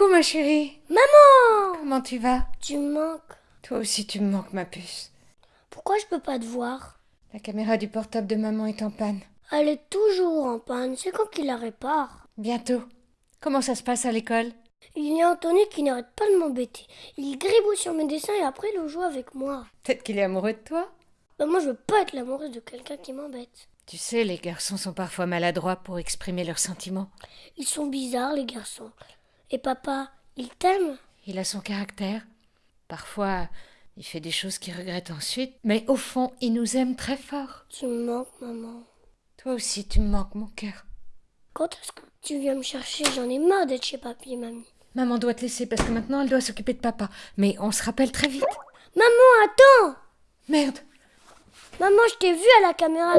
Coucou ma chérie. Maman Comment tu vas? Tu me manques. Toi aussi tu me manques ma puce. Pourquoi je peux pas te voir? La caméra du portable de maman est en panne. Elle est toujours en panne. C'est quand qu'il la répare Bientôt. Comment ça se passe à l'école? Il y a Anthony qui n'arrête pas de m'embêter. Il gribouille sur mes dessins et après il joue avec moi. Peut-être qu'il est amoureux de toi? Bah moi je veux pas être l'amoureuse de quelqu'un qui m'embête. Tu sais, les garçons sont parfois maladroits pour exprimer leurs sentiments. Ils sont bizarres les garçons. Et papa, il t'aime? Il a son caractère. Parfois, il fait des choses qu'il regrette ensuite, mais au fond, il nous aime très fort. Tu me manques maman. Toi aussi, tu me manques, mon cœur. Quand est-ce que tu viens me chercher? J'en ai marre d'être chez papy et mamie. Maman doit te laisser parce que maintenant elle doit s'occuper de papa. Mais on se rappelle très vite. Maman, attends Merde Maman, je t'ai vu à la caméra.